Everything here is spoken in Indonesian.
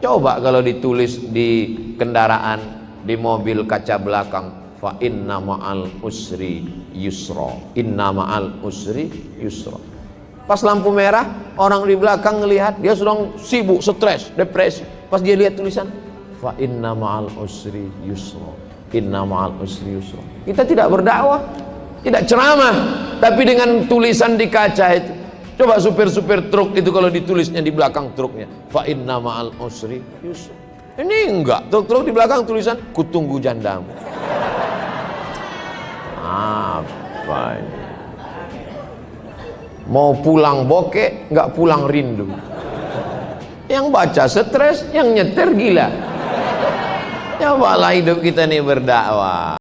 coba kalau ditulis di kendaraan di mobil kaca belakang fa inna ma'al usri yusra. Inna ma'al usri yusra. Pas lampu merah orang di belakang ngelihat dia sedang sibuk stres depresi. Pas dia lihat tulisan fa inna ma'al usri yusra. Inna ma'al usri yusra. Kita tidak berdakwah tidak ceramah tapi dengan tulisan di kaca itu coba supir-supir truk itu kalau ditulisnya di belakang truknya. Fa inna ma'al usri yusra. Ini enggak. Truk-truk di belakang tulisan kutunggu jandamu. Apa ini? Mau pulang bokeh nggak pulang rindu. Yang baca stres yang nyetir gila. Cobalah hidup kita ini berdakwah